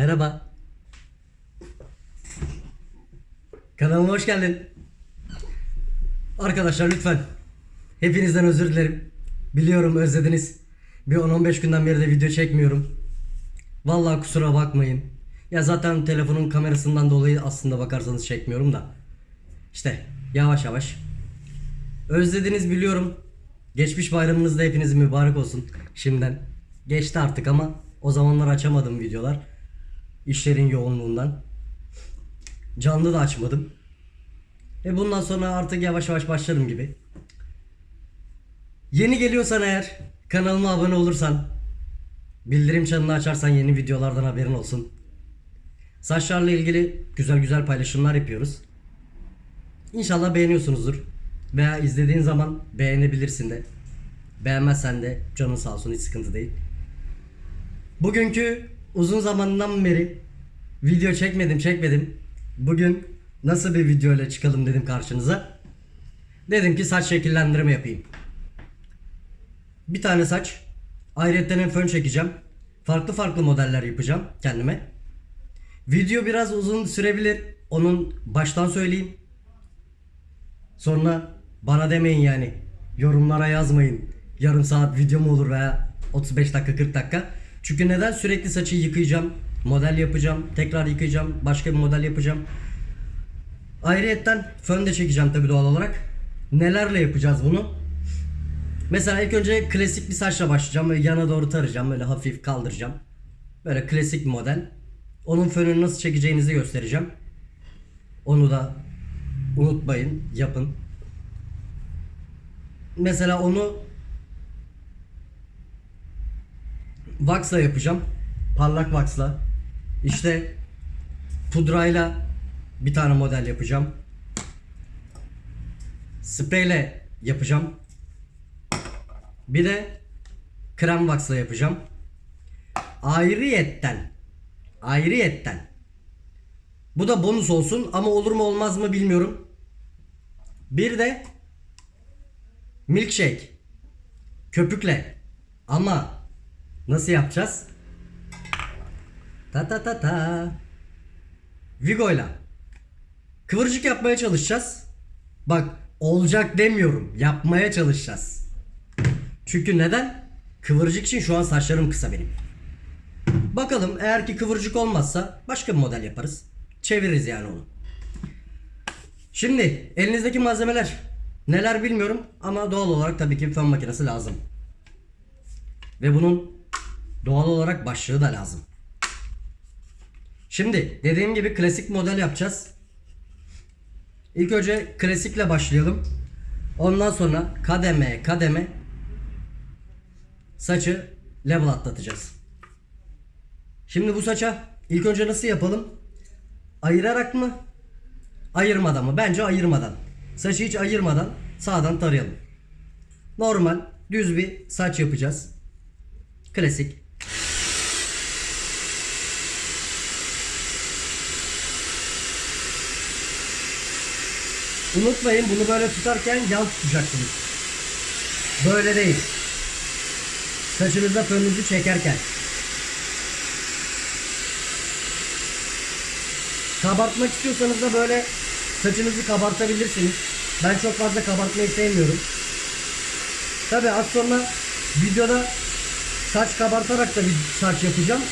Merhaba. Kanalıma hoş geldin. Arkadaşlar lütfen hepinizden özür dilerim. Biliyorum özlediniz. Bir 10-15 günden beri de video çekmiyorum. Vallahi kusura bakmayın. Ya zaten telefonun kamerasından dolayı aslında bakarsanız çekmiyorum da. İşte yavaş yavaş. Özlediniz biliyorum. Geçmiş bayramınız da hepinizin mübarek olsun şimdiden. Geçti artık ama o zamanlar açamadım videolar. İşlerin yoğunluğundan. Canlı da açmadım. E bundan sonra artık yavaş yavaş başlarım gibi. Yeni geliyorsan eğer kanalıma abone olursan bildirim çanını açarsan yeni videolardan haberin olsun. Saçlarla ilgili güzel güzel paylaşımlar yapıyoruz. İnşallah beğeniyorsunuzdur. Veya izlediğin zaman beğenebilirsin de. Beğenmezsen de canın sağ olsun hiç sıkıntı değil. Bugünkü uzun zamandan beri video çekmedim çekmedim. Bugün nasıl bir video ile çıkalım dedim karşınıza. Dedim ki saç şekillendirme yapayım. Bir tane saç. Ayrıca fön çekeceğim. Farklı farklı modeller yapacağım kendime. Video biraz uzun sürebilir. Onun baştan söyleyeyim. Sonra bana demeyin yani. Yorumlara yazmayın. Yarım saat video mu olur veya 35 dakika 40 dakika. Çünkü neden sürekli saçı yıkayacağım, model yapacağım, tekrar yıkayacağım, başka bir model yapacağım. Ayrıyetten fön de çekeceğim tabi doğal olarak. Nelerle yapacağız bunu? Mesela ilk önce klasik bir saçla başlayacağım. Böyle yana doğru tarayacağım. Böyle hafif kaldıracağım. Böyle klasik bir model. Onun fönünü nasıl çekeceğinizi göstereceğim. Onu da unutmayın. Yapın. Mesela onu Wax'la yapacağım. Parlak wax'la. İşte pudrayla bir tane model yapacağım. Spreyle yapacağım. Bir de krem wax'la yapacağım. Ayrıyetten ayrıyetten bu da bonus olsun ama olur mu olmaz mı bilmiyorum. Bir de milkshake köpükle ama nasıl yapacağız? Ta ta ta ta. Vigo'yla kıvırcık yapmaya çalışacağız. Bak olacak demiyorum. Yapmaya çalışacağız. Çünkü neden? Kıvırcık için şu an saçlarım kısa benim. Bakalım eğer ki kıvırcık olmazsa başka bir model yaparız. Çeviririz yani onu. Şimdi elinizdeki malzemeler neler bilmiyorum ama doğal olarak tabii ki bir fön makinesi lazım. Ve bunun doğal olarak başlığı da lazım. Şimdi dediğim gibi klasik model yapacağız. İlk önce klasikle başlayalım. Ondan sonra kademe kademe saçı level atlatacağız. Şimdi bu saça ilk önce nasıl yapalım? Ayırarak mı? Ayırmadan mı? Bence ayırmadan. Saçı hiç ayırmadan sağdan tarayalım. Normal düz bir saç yapacağız. Klasik. Unutmayın bunu böyle tutarken yan tutacaksınız. Böyle değil. Saçınızda fönünüzü çekerken. Kabartmak istiyorsanız da böyle saçınızı kabartabilirsiniz. Ben çok fazla kabartmayı sevmiyorum. Tabi az sonra videoda saç kabartarak da bir saç yapacağım.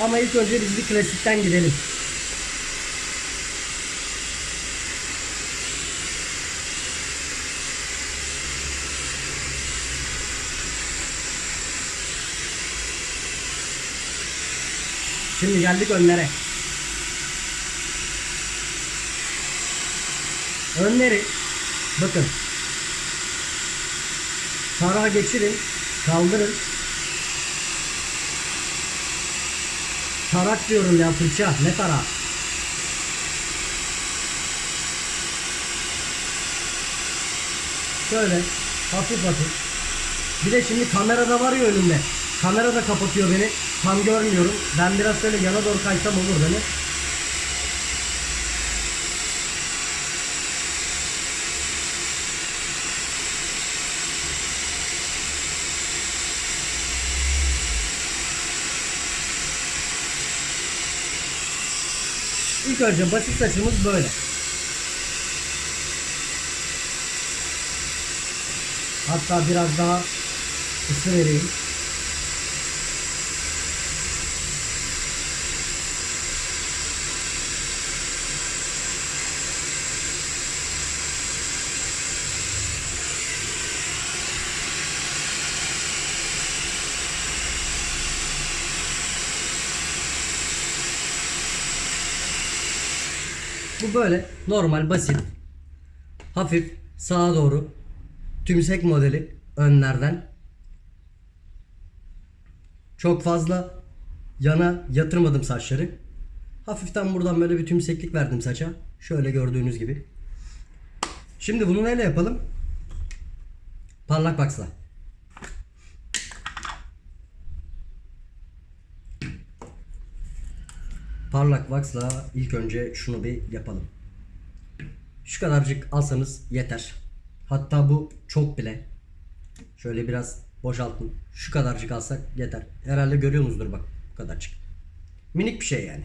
Ama ilk önce biz bir klasikten gidelim. Şimdi geldik önlere. Önleri bakın. Tarağa geçirin, kaldırın. Tarak diyorum ya fırça, ne tarağı? Şöyle hafif hafif. Bir de şimdi kamerada var ya önümde. Kamera da kapatıyor beni. Tam görmüyorum. Ben biraz şöyle yana doğru kaysam olur beni. Önce basit saçımız böyle. Hatta biraz daha ısı vereyim. Böyle normal basit hafif sağa doğru tümsek modeli önlerden çok fazla yana yatırmadım saçları. Hafiften buradan böyle bir tümseklik verdim saça. Şöyle gördüğünüz gibi. Şimdi bunu neyle yapalım? Parlak baksla. Parlak Wax'la ilk önce şunu bir yapalım. Şu kadarcık alsanız yeter. Hatta bu çok bile. Şöyle biraz boşaltın. Şu kadarcık alsak yeter. Herhalde görüyorsunuzdur bak bu kadarcık. Minik bir şey yani.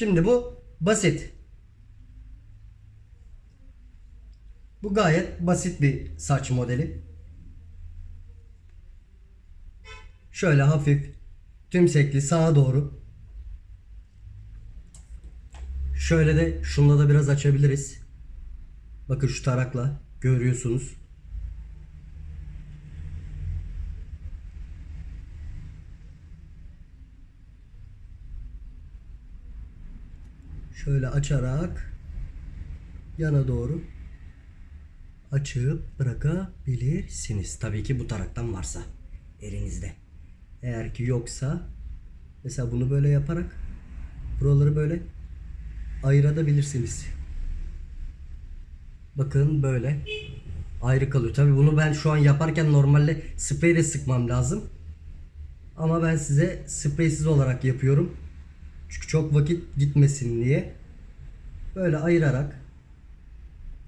Şimdi bu basit. Bu gayet basit bir saç modeli. Şöyle hafif tümsekli sağa doğru. Şöyle de şunla da biraz açabiliriz. Bakın şu tarakla görüyorsunuz. Şöyle açarak yana doğru açıp bırakabilirsiniz. Tabii ki bu taraktan varsa elinizde. Eğer ki yoksa mesela bunu böyle yaparak buraları böyle ayırabilirsiniz. Bakın böyle ayrı kalıyor. Tabii bunu ben şu an yaparken normalde spreyle sıkmam lazım. Ama ben size spreysiz olarak yapıyorum. Çünkü çok vakit gitmesin diye. Böyle ayırarak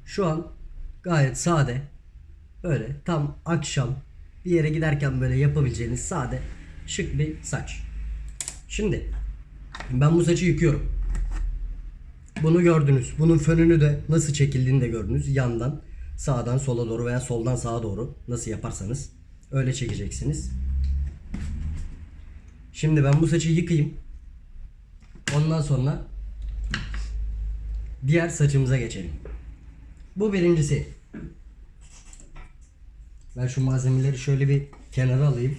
şu an gayet sade böyle tam akşam bir yere giderken böyle yapabileceğiniz sade şık bir saç. Şimdi ben bu saçı yıkıyorum. Bunu gördünüz. Bunun fönünü de nasıl çekildiğini de gördünüz. Yandan sağdan sola doğru veya soldan sağa doğru nasıl yaparsanız öyle çekeceksiniz. Şimdi ben bu saçı yıkayayım. Ondan sonra diğer saçımıza geçelim. Bu birincisi. Ben şu malzemeleri şöyle bir kenara alayım.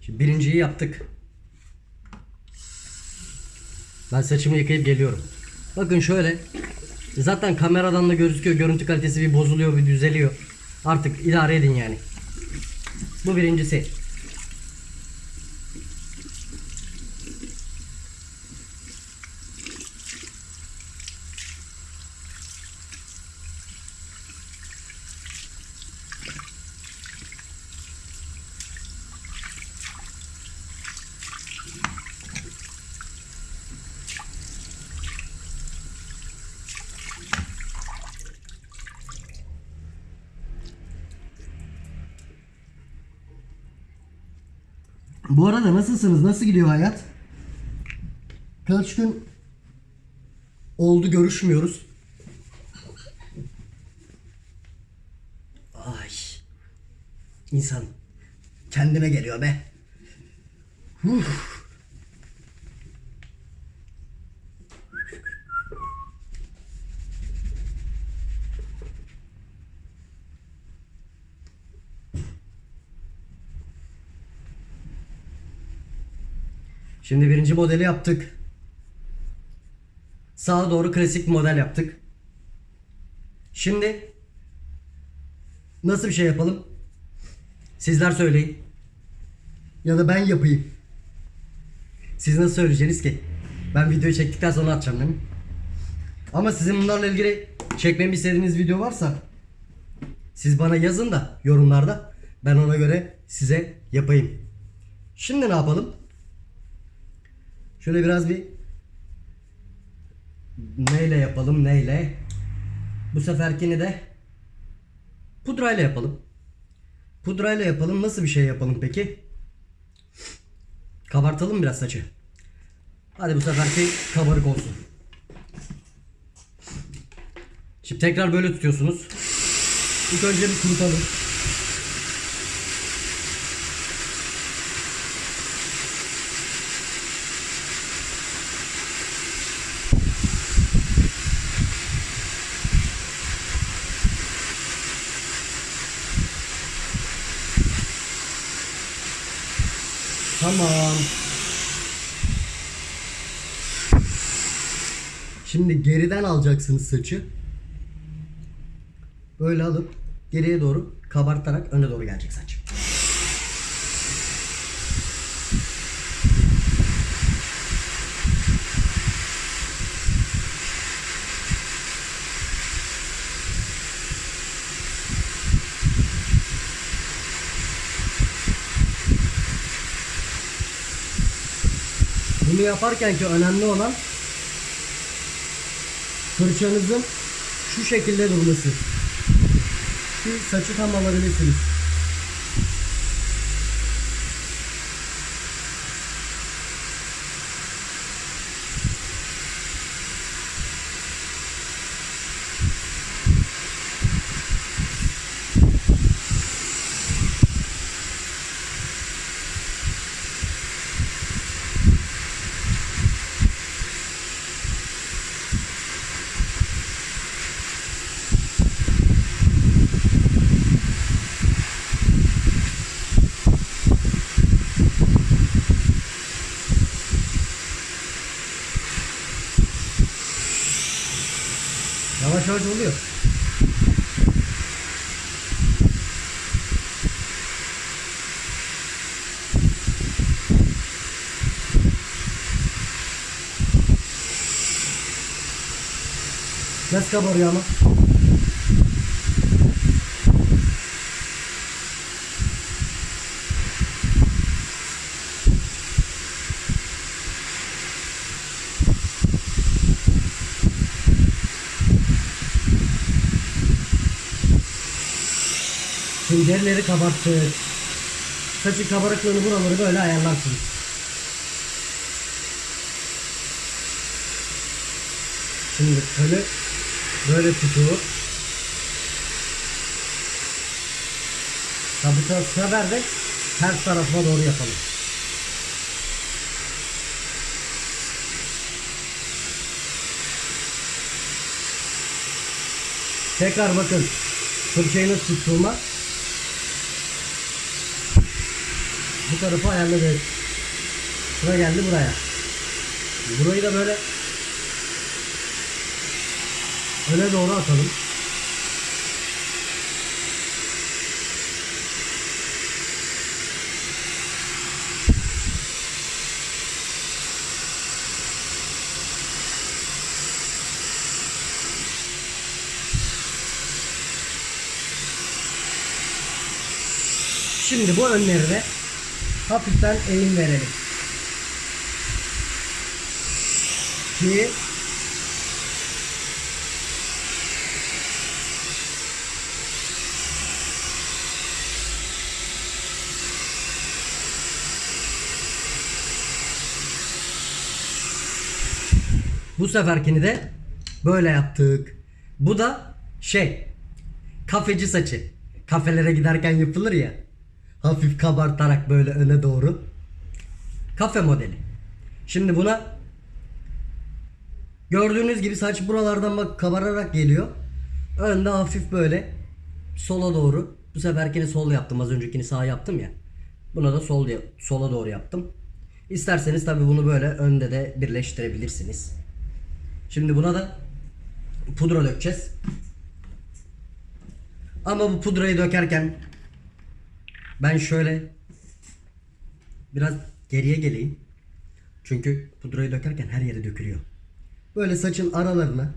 Şimdi birinciyi yaptık. Ben saçımı yıkayıp geliyorum. Bakın şöyle. Zaten kameradan da gözüküyor. Görüntü kalitesi bir bozuluyor, bir düzeliyor. Artık idare edin yani. Bu birincisi. Bu arada nasılsınız? Nasıl gidiyor hayat? Kaç gün oldu görüşmüyoruz. Ay. İnsan kendine geliyor be. Uf. Şimdi birinci modeli yaptık. Sağa doğru klasik model yaptık. Şimdi nasıl bir şey yapalım? Sizler söyleyin. Ya da ben yapayım. Siz nasıl söyleyeceksiniz ki? Ben videoyu çektikten sonra atacağım değil mi? Ama sizin bunlarla ilgili çekmemi istediğiniz video varsa Siz bana yazın da yorumlarda ben ona göre size yapayım. Şimdi ne yapalım? Şöyle biraz bir neyle yapalım neyle? Bu seferkini de pudrayla yapalım. Pudrayla yapalım. Nasıl bir şey yapalım peki? Kabartalım biraz saçı. Hadi bu seferki kabarık olsun. Şimdi tekrar böyle tutuyorsunuz. İlk önce bir kurutalım. Tamam. Şimdi geriden alacaksınız saçı. Böyle alıp geriye doğru kabartarak öne doğru gelecek saç. Bunu yaparken ki önemli olan fırçanızın şu şekilde durması. Ki saçı tam alabilirsiniz. Yavaş yavaş oluyor. Nasıl kabarıyor ama? Şimdi derileri kabarttık. Saçın kabarıklığını buraları böyle ayarlarsınız. Şimdi tölü böyle tutup Tabi sefer de ters tarafına doğru yapalım. Tekrar bakın fırçayı nasıl tuttuğuma bu tarafı ayarladık. Sıra geldi buraya. Burayı da böyle öne doğru atalım. Şimdi bu önlerine hafiften eğim verelim. Ki Bu seferkini de böyle yaptık. Bu da şey kafeci saçı. Kafelere giderken yapılır ya. Hafif kabartarak böyle öne doğru. Kafe modeli. Şimdi buna gördüğünüz gibi saç buralardan bak kabararak geliyor. Önde hafif böyle sola doğru. Bu seferkini sol yaptım. Az öncekini sağ yaptım ya. Buna da sol sola doğru yaptım. İsterseniz tabi bunu böyle önde de birleştirebilirsiniz. Şimdi buna da pudra dökeceğiz. Ama bu pudrayı dökerken ben şöyle biraz geriye geleyim. Çünkü pudrayı dökerken her yere dökülüyor. Böyle saçın aralarına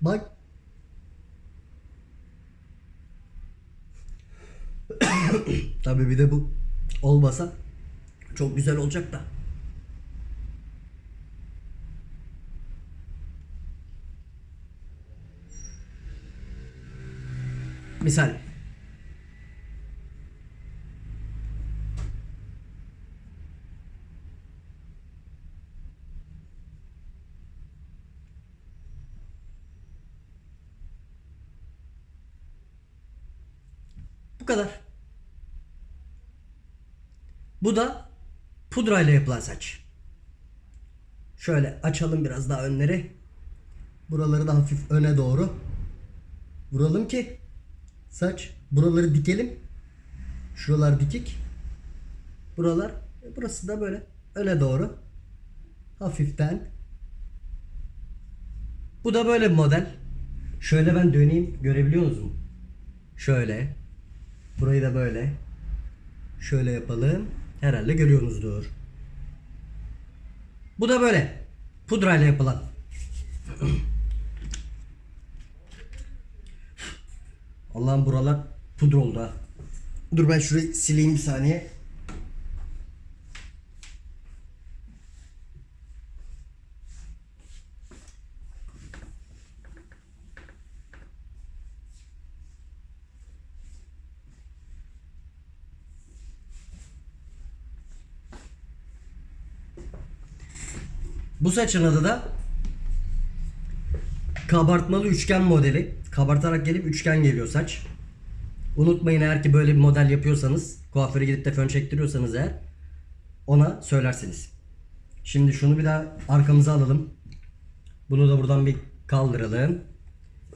bak Tabii bir de bu olmasa çok güzel olacak da. Misal. Bu kadar. Bu da pudrayla yapılan saç. Şöyle açalım biraz daha önleri. Buraları da hafif öne doğru. Vuralım ki saç buraları dikelim. Şuralar dikik. Buralar e, burası da böyle öne doğru. Hafiften. Bu da böyle bir model. Şöyle ben döneyim. Görebiliyor musunuz? Şöyle. Burayı da böyle. Şöyle yapalım. Herhalde görüyorsunuzdur. Bu da böyle. Pudrayla yapılan. Allah'ım buralar pudra oldu ha. Dur ben şurayı sileyim bir saniye. Bu saçın adı da kabartmalı üçgen modeli. Kabartarak gelip üçgen geliyor saç. Unutmayın eğer ki böyle bir model yapıyorsanız, kuaföre gidip de fön çektiriyorsanız eğer ona söylersiniz. Şimdi şunu bir daha arkamıza alalım. Bunu da buradan bir kaldıralım.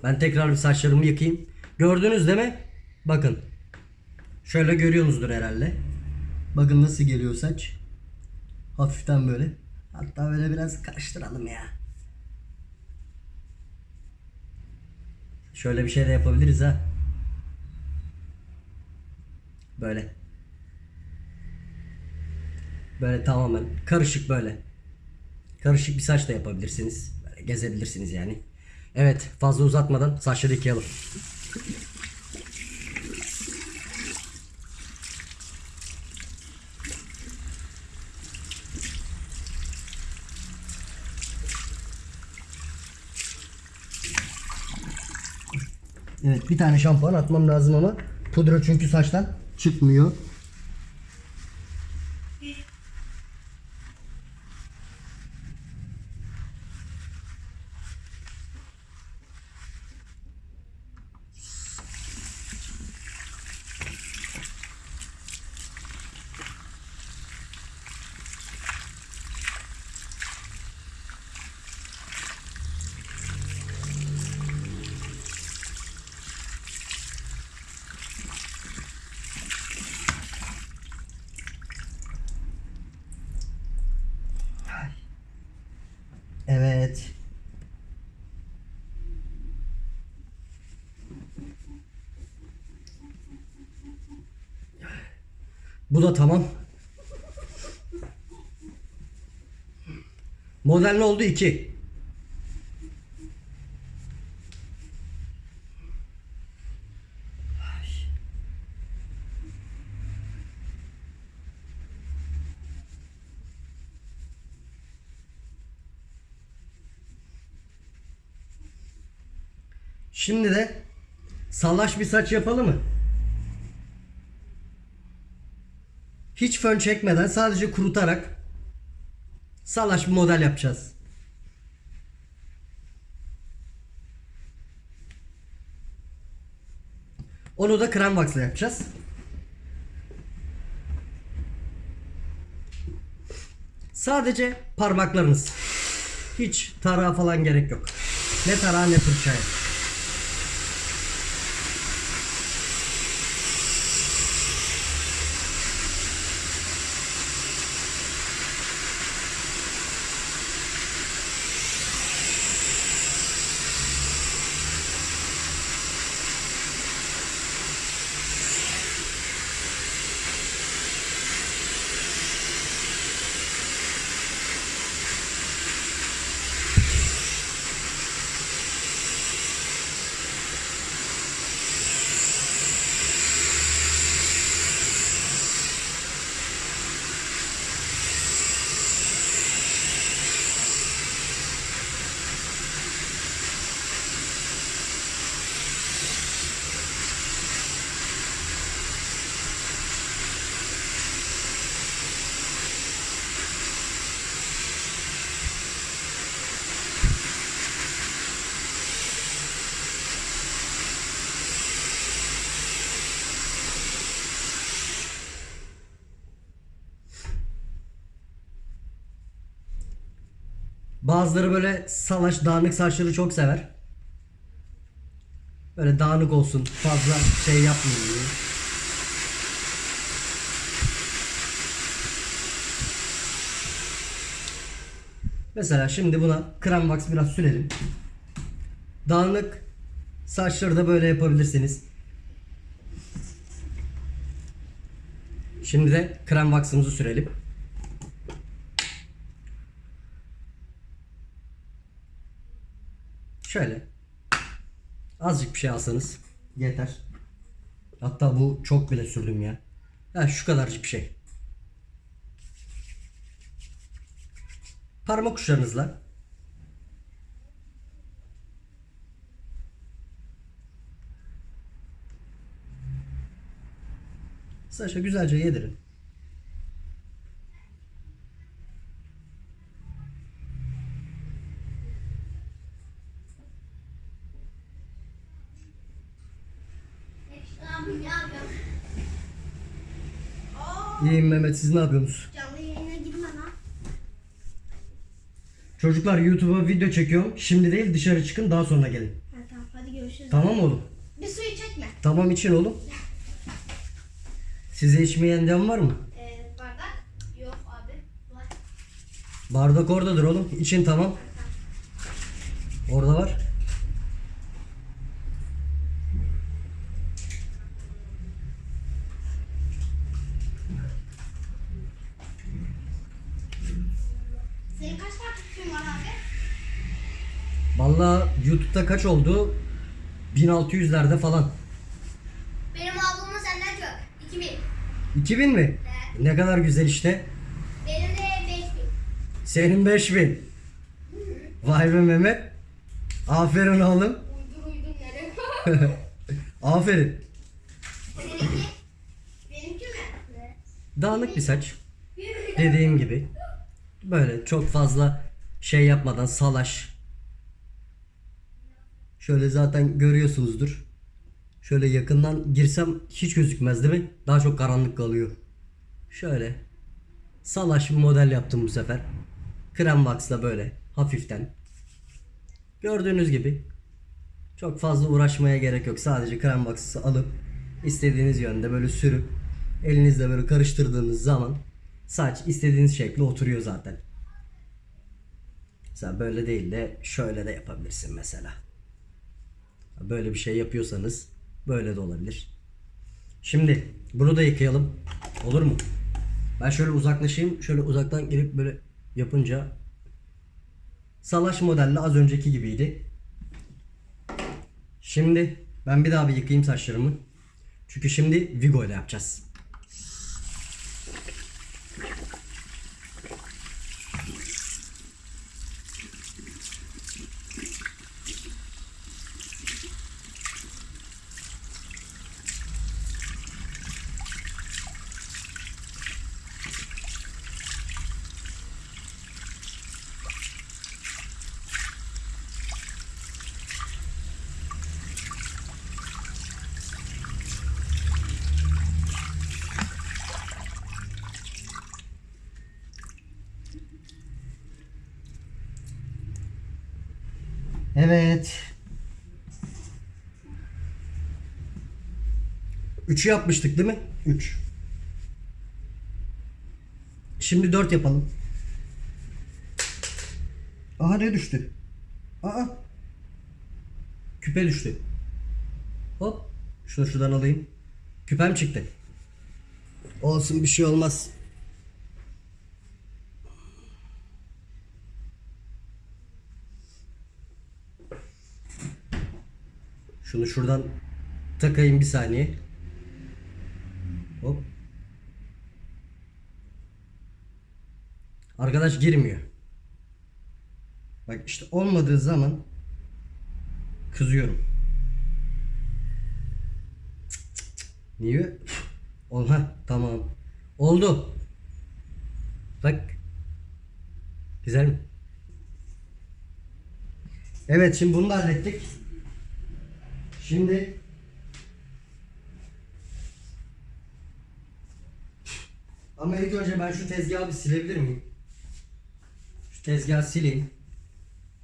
Ben tekrar bir saçlarımı yıkayayım. Gördünüz değil mi? Bakın. Şöyle görüyorsunuzdur herhalde. Bakın nasıl geliyor saç. Hafiften böyle. Hatta böyle biraz karıştıralım ya. Şöyle bir şey de yapabiliriz ha. Böyle. Böyle tamamen karışık böyle. Karışık bir saç da yapabilirsiniz. Gezebilirsiniz yani. Evet fazla uzatmadan saçları yıkayalım. Evet bir tane şampuan atmam lazım ama pudra çünkü saçtan çıkmıyor. Evet. Bu da tamam. Model ne oldu? 2. Şimdi de salaş bir saç yapalım mı? Hiç fön çekmeden sadece kurutarak salaş bir model yapacağız. Onu da krem wax'la yapacağız. Sadece parmaklarınız. Hiç tarağa falan gerek yok. Ne tarağa ne fırçaya. Bazıları böyle salaş dağınık saçları çok sever. Böyle dağınık olsun fazla şey yapmayayım diye. Mesela şimdi buna krem wax biraz sürelim. Dağınık saçları da böyle yapabilirsiniz. Şimdi de krem wax'ımızı sürelim. Şöyle. Azıcık bir şey alsanız yeter. Hatta bu çok bile sürdüm ya. Ha şu kadarcık bir şey. Parmak uçlarınızla saça güzelce yedirin. Abi ne yapıyorsun? İyiyim Mehmet siz ne yapıyorsunuz? Canlı yayına girme lan. Çocuklar YouTube'a video çekiyorum. Şimdi değil dışarı çıkın daha sonra gelin. Ha, tamam hadi görüşürüz. Tamam oğlum? Bir suyu çekme. Tamam için oğlum. Size içmeyen dem var mı? Ee, bardak yok abi. Var. Bardak oradadır oğlum. İçin tamam. Orada var. Senin kaç takipçin var abi? Vallahi YouTube'da kaç oldu? 1600'lerde falan. Benim ablamın senden çok. 2000. 2000 mi? Evet. Ne kadar güzel işte. Benim de 5000. Senin 5000. Vay be Mehmet. Aferin oğlum. Uydur uydur nereye? Aferin. Benimki mi? Dağınık bir saç. Dediğim gibi. Böyle çok fazla şey yapmadan salaş. Şöyle zaten görüyorsunuzdur. Şöyle yakından girsem hiç gözükmez değil mi? Daha çok karanlık kalıyor. Şöyle. Salaş bir model yaptım bu sefer. Krem wax'la böyle hafiften. Gördüğünüz gibi. Çok fazla uğraşmaya gerek yok. Sadece krem wax'ı alıp istediğiniz yönde böyle sürüp elinizle böyle karıştırdığınız zaman saç istediğiniz şekle oturuyor zaten. Mesela böyle değil de şöyle de yapabilirsin mesela. Böyle bir şey yapıyorsanız böyle de olabilir. Şimdi bunu da yıkayalım. Olur mu? Ben şöyle uzaklaşayım. Şöyle uzaktan gelip böyle yapınca salaş modelle az önceki gibiydi. Şimdi ben bir daha bir yıkayayım saçlarımı. Çünkü şimdi Vigo ile yapacağız. 3'ü yapmıştık değil mi? 3. Şimdi 4 yapalım. Aha ne düştü? Aa. Küpe düştü. Hop. Şunu şuradan alayım. Küpem çıktı. Olsun bir şey olmaz. Şunu şuradan takayım bir saniye. Arkadaş girmiyor. Bak işte olmadığı zaman kızıyorum. Niye? Ol ha tamam. Oldu. Bak. Güzel mi? Evet şimdi bunu da hallettik. Şimdi Ama ilk önce ben şu tezgahı bir silebilir miyim? Şu tezgahı sileyim.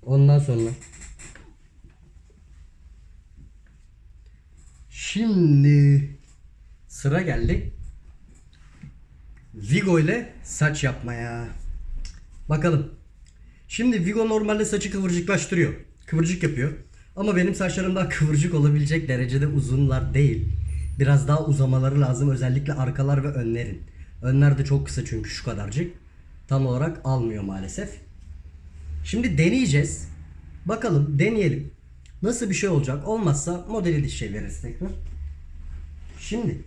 Ondan sonra. Şimdi sıra geldi. Vigo ile saç yapmaya. Bakalım. Şimdi Vigo normalde saçı kıvırcıklaştırıyor. Kıvırcık yapıyor. Ama benim saçlarım daha kıvırcık olabilecek derecede uzunlar değil. Biraz daha uzamaları lazım. Özellikle arkalar ve önlerin. Önler de çok kısa çünkü şu kadarcık. Tam olarak almıyor maalesef. Şimdi deneyeceğiz. Bakalım deneyelim. Nasıl bir şey olacak? Olmazsa modeli diş çeviririz tekrar. Şimdi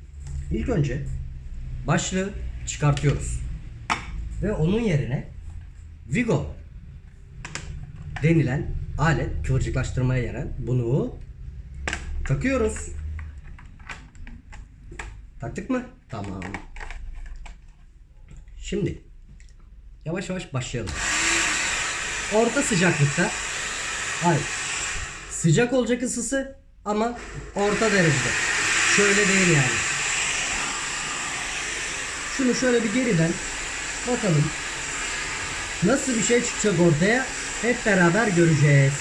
ilk önce başlığı çıkartıyoruz. Ve onun yerine Vigo denilen alet kıvırcıklaştırmaya yarayan bunu takıyoruz. Taktık mı? Tamam. Şimdi yavaş yavaş başlayalım. Orta sıcaklıkta hayır sıcak olacak ısısı ama orta derecede. Şöyle değil yani. Şunu şöyle bir geriden bakalım. Nasıl bir şey çıkacak ortaya hep beraber göreceğiz.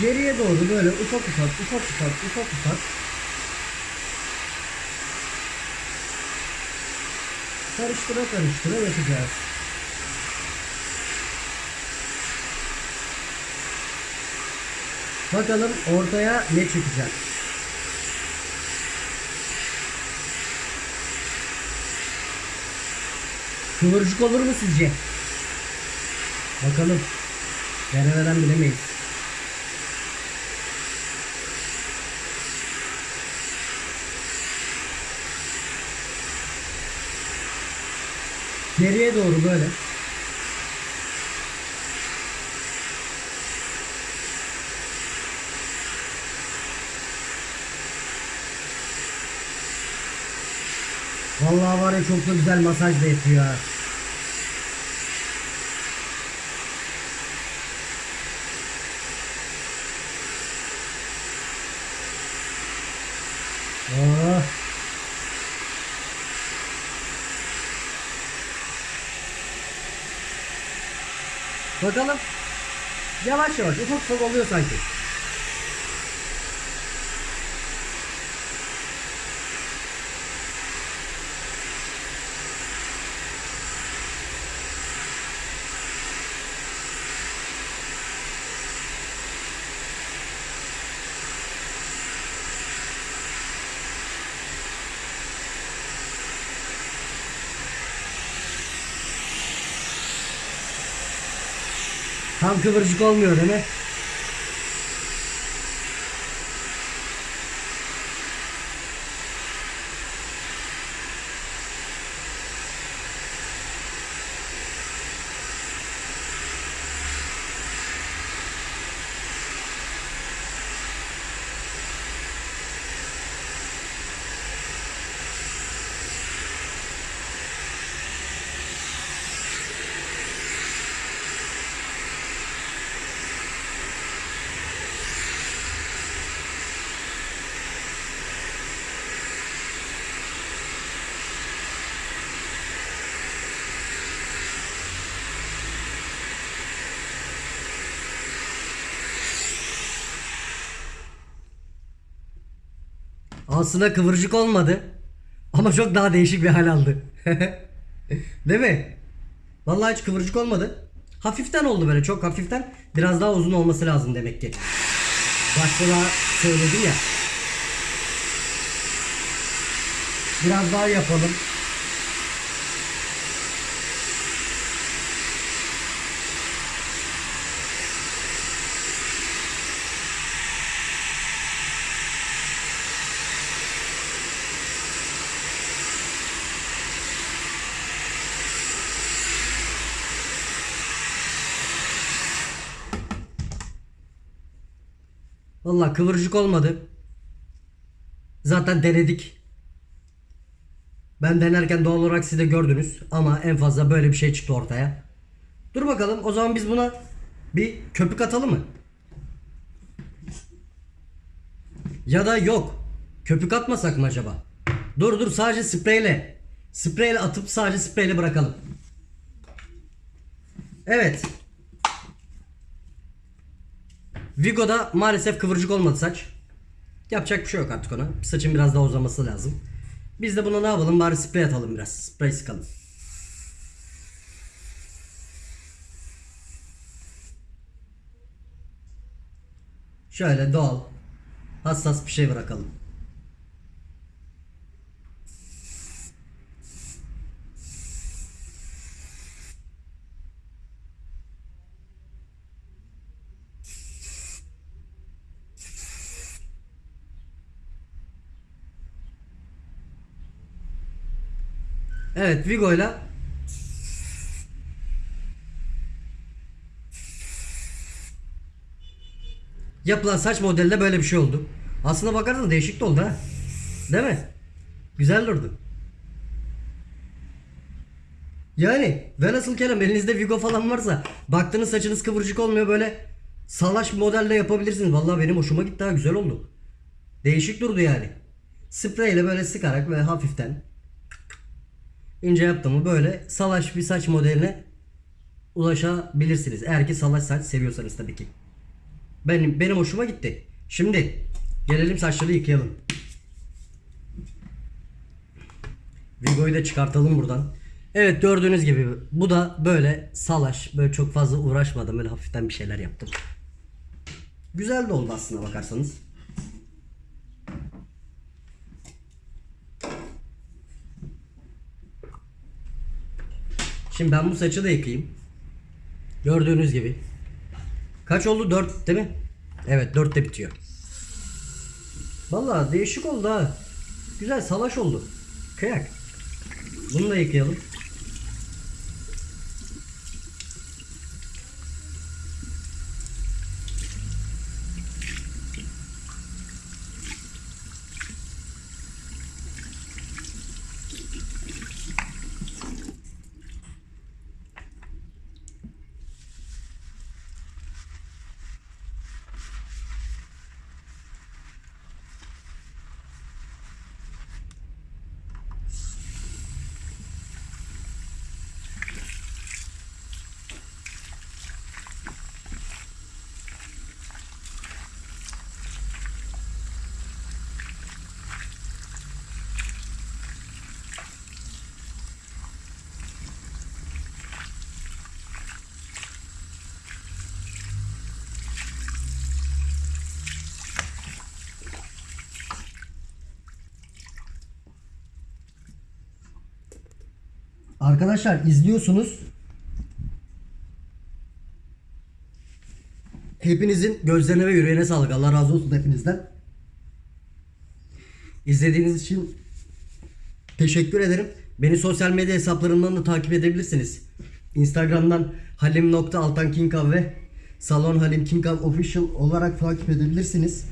Geriye doğru böyle ufak ufak ufak ufak ufak ufak karıştıra karıştıra yapacağız. Bakalım ortaya ne çıkacak. Kıvırcık olur mu sizce? Bakalım. Denemeden bilemeyiz. Geriye doğru böyle. Çok da güzel masaj da yapıyor. Oh. Bakalım. Yavaş yavaş ufak ufak oluyor sanki. Tam kıvırcık olmuyor değil mi? Aslında kıvırcık olmadı. Ama çok daha değişik bir hal aldı. Değil mi? Vallahi hiç kıvırcık olmadı. Hafiften oldu böyle çok hafiften. Biraz daha uzun olması lazım demek ki. Başta da söyledim ya. Biraz daha yapalım. Vallahi kıvırcık olmadı. Zaten denedik. Ben denerken doğal olarak siz de gördünüz ama en fazla böyle bir şey çıktı ortaya. Dur bakalım o zaman biz buna bir köpük atalım mı? Ya da yok. Köpük atmasak mı acaba? Dur dur sadece spreyle. Spreyle atıp sadece spreyle bırakalım. Evet. Vigo'da maalesef kıvırcık olmadı saç. Yapacak bir şey yok artık ona. Saçın biraz daha uzaması lazım. Biz de buna ne yapalım? Bari sprey atalım biraz. Sprey sıkalım. Şöyle doğal, hassas bir şey bırakalım. Evet Vigo'yla yapılan saç modelde böyle bir şey oldu. Aslına bakarsanız değişik de oldu ha. Değil mi? Güzel durdu. Yani velhasıl kelam elinizde Vigo falan varsa baktığınız saçınız kıvırcık olmuyor böyle salaş modelle yapabilirsiniz. Vallahi benim hoşuma gitti ha güzel oldu. Değişik durdu yani. Spreyle böyle sıkarak böyle hafiften ince yaptığımı böyle salaş bir saç modeline ulaşabilirsiniz. Eğer ki salaş saç seviyorsanız tabii ki. Benim benim hoşuma gitti. Şimdi gelelim saçları yıkayalım. Vigo'yu da çıkartalım buradan. Evet gördüğünüz gibi bu da böyle salaş böyle çok fazla uğraşmadım böyle hafiften bir şeyler yaptım. Güzel de oldu aslında bakarsanız. Şimdi ben bu saçı da yıkayayım. Gördüğünüz gibi. Kaç oldu? 4 değil mi? Evet 4 de bitiyor. Vallahi değişik oldu ha. Güzel salaş oldu. Kıyak. Bunu da yıkayalım. Arkadaşlar izliyorsunuz. Hepinizin gözlerine ve yüreğine sağlık. Allah razı olsun hepinizden. İzlediğiniz için teşekkür ederim. Beni sosyal medya hesaplarımdan da takip edebilirsiniz. Instagram'dan halim.altankinkav ve Salon Halim Kinkav Official olarak takip edebilirsiniz.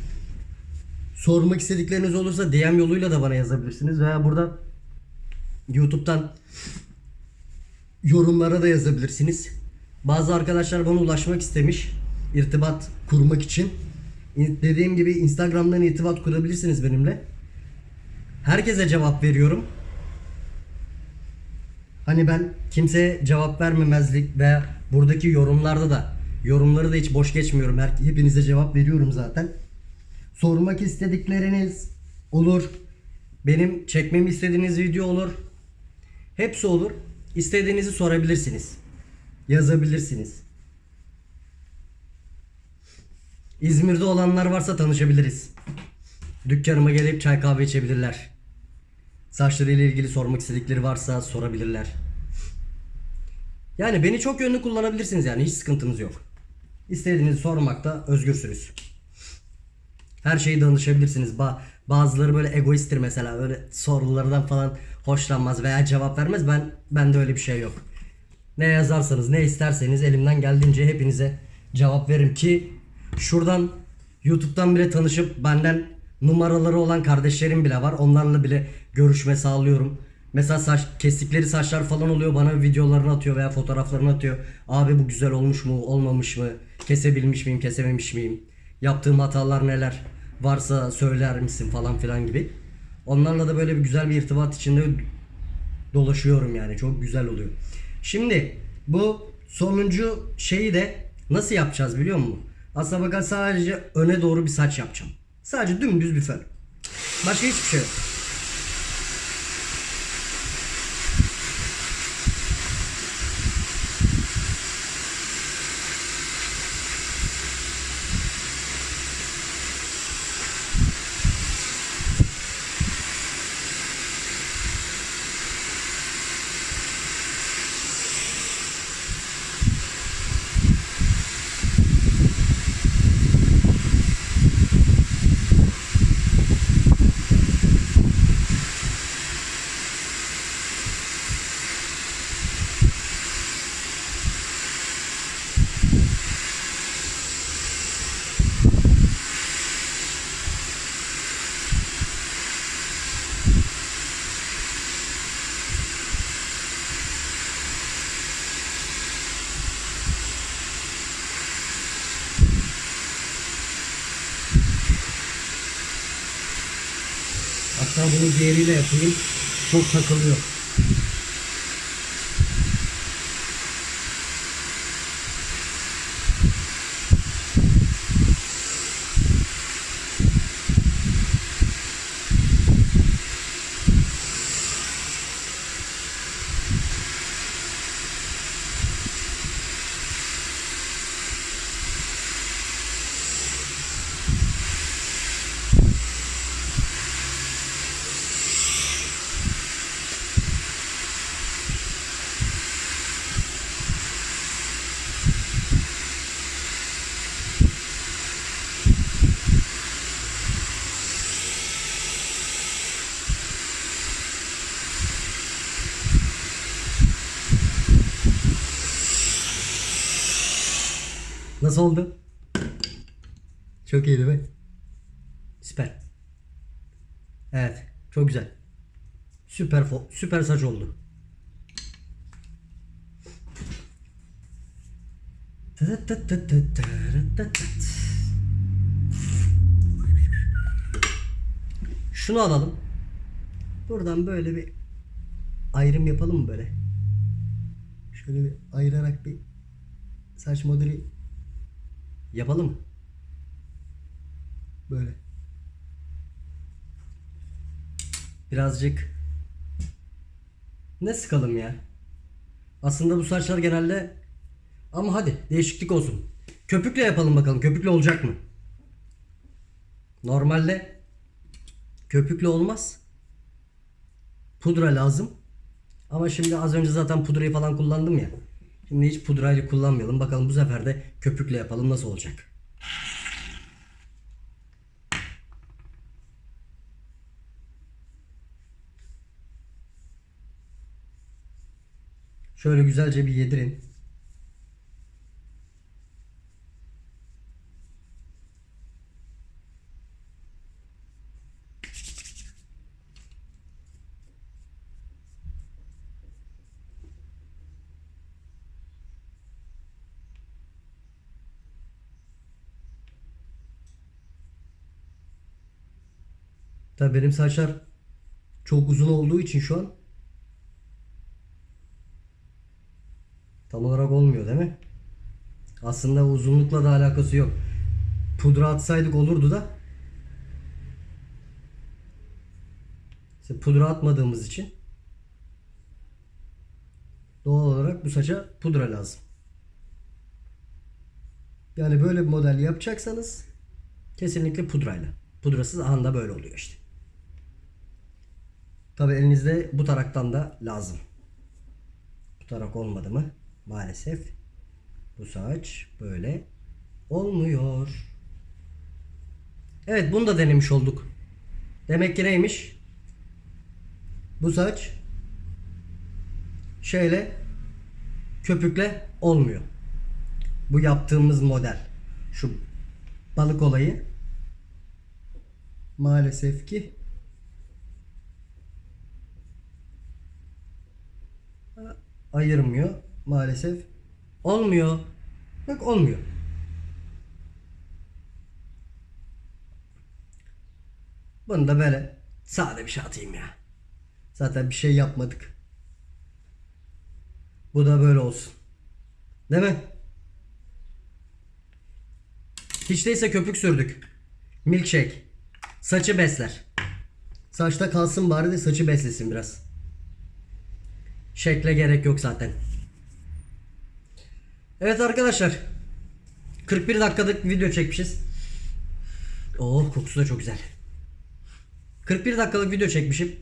Sormak istedikleriniz olursa DM yoluyla da bana yazabilirsiniz veya burada YouTube'dan yorumlara da yazabilirsiniz. Bazı arkadaşlar bana ulaşmak istemiş irtibat kurmak için. İn- Dediğim gibi Instagram'dan irtibat kurabilirsiniz benimle. Herkese cevap veriyorum. Hani ben kimseye cevap vermemezlik veya buradaki yorumlarda da yorumları da hiç boş geçmiyorum. Her, hepinize cevap veriyorum zaten. Sormak istedikleriniz olur. Benim çekmemi istediğiniz video olur. Hepsi olur. İstediğinizi sorabilirsiniz. Yazabilirsiniz. İzmir'de olanlar varsa tanışabiliriz. Dükkanıma gelip çay kahve içebilirler. Saçlarıyla ilgili sormak istedikleri varsa sorabilirler. Yani beni çok yönlü kullanabilirsiniz yani hiç sıkıntınız yok. İstediğinizi sormakta özgürsünüz. Her şeyi danışabilirsiniz. Ba- bazıları böyle egoisttir mesela. Öyle sorulardan falan hoşlanmaz veya cevap vermez. Ben bende öyle bir şey yok. Ne yazarsanız, ne isterseniz elimden geldiğince hepinize cevap veririm ki şuradan YouTube'dan bile tanışıp benden numaraları olan kardeşlerim bile var. Onlarla bile görüşme sağlıyorum. Mesela saç kestikleri saçlar falan oluyor bana videolarını atıyor veya fotoğraflarını atıyor. Abi bu güzel olmuş mu, olmamış mı? Kesebilmiş miyim, kesememiş miyim? Yaptığım hatalar neler? Varsa söyler misin falan filan gibi. Onlarla da böyle bir güzel bir irtibat içinde dolaşıyorum yani. Çok güzel oluyor. Şimdi bu sonuncu şeyi de nasıl yapacağız biliyor musun? Aslına bakar sadece öne doğru bir saç yapacağım. Sadece dümdüz bir fön. Başka hiçbir şey yok. Hatta bunu diğeriyle yapayım. Çok takılıyor. Nasıl oldu? Çok iyi değil mi? Süper. Evet, çok güzel. Süper süper saç oldu. Şunu alalım. Buradan böyle bir ayrım yapalım mı böyle? Şöyle bir ayırarak bir saç modeli yapalım? Böyle. Birazcık ne sıkalım ya? Aslında bu saçlar genelde ama hadi değişiklik olsun. Köpükle yapalım bakalım. Köpükle olacak mı? Normalde köpükle olmaz. Pudra lazım. Ama şimdi az önce zaten pudrayı falan kullandım ya. Şimdi hiç pudrayla kullanmayalım. Bakalım bu sefer de köpükle yapalım nasıl olacak. Şöyle güzelce bir yedirin. Tabii benim saçlar çok uzun olduğu için şu an tam olarak olmuyor değil mi? Aslında uzunlukla da alakası yok. Pudra atsaydık olurdu da. İşte pudra atmadığımız için doğal olarak bu saça pudra lazım. Yani böyle bir model yapacaksanız kesinlikle pudrayla. Pudrasız anda böyle oluyor işte. Tabi elinizde bu taraktan da lazım. Bu tarak olmadı mı maalesef bu saç böyle olmuyor. Evet bunu da denemiş olduk. Demek ki neymiş? Bu saç şeyle köpükle olmuyor. Bu yaptığımız model. Şu balık olayı maalesef ki ayırmıyor maalesef. Olmuyor. Bak olmuyor. Bunu da böyle sade bir şey atayım ya. Zaten bir şey yapmadık. Bu da böyle olsun. Değil mi? Hiç değilse köpük sürdük. Milkshake. Saçı besler. Saçta kalsın bari de saçı beslesin biraz. Şekle gerek yok zaten. Evet arkadaşlar. 41 dakikalık video çekmişiz. Oh kokusu da çok güzel. 41 dakikalık video çekmişim.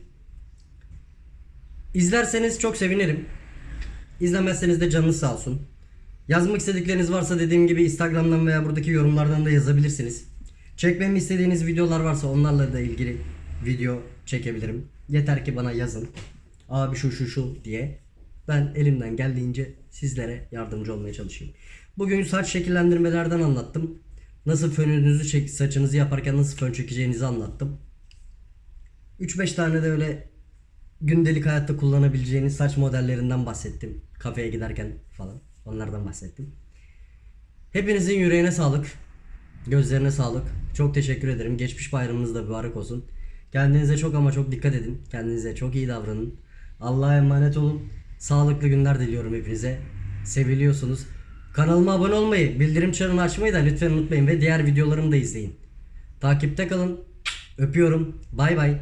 İzlerseniz çok sevinirim. İzlemezseniz de canınız sağ olsun. Yazmak istedikleriniz varsa dediğim gibi Instagram'dan veya buradaki yorumlardan da yazabilirsiniz. Çekmemi istediğiniz videolar varsa onlarla da ilgili video çekebilirim. Yeter ki bana yazın. Abi şu şu şu diye. Ben elimden geldiğince sizlere yardımcı olmaya çalışayım. Bugün saç şekillendirmelerden anlattım. Nasıl fönünüzü çek, saçınızı yaparken nasıl fön çekeceğinizi anlattım. 3-5 tane de öyle gündelik hayatta kullanabileceğiniz saç modellerinden bahsettim. Kafeye giderken falan onlardan bahsettim. Hepinizin yüreğine sağlık. Gözlerine sağlık. Çok teşekkür ederim. Geçmiş bayramınız da mübarek olsun. Kendinize çok ama çok dikkat edin. Kendinize çok iyi davranın. Allah'a emanet olun. Sağlıklı günler diliyorum hepinize. Seviliyorsunuz. Kanalıma abone olmayı, bildirim çanını açmayı da lütfen unutmayın ve diğer videolarımı da izleyin. Takipte kalın. Öpüyorum. Bay bay.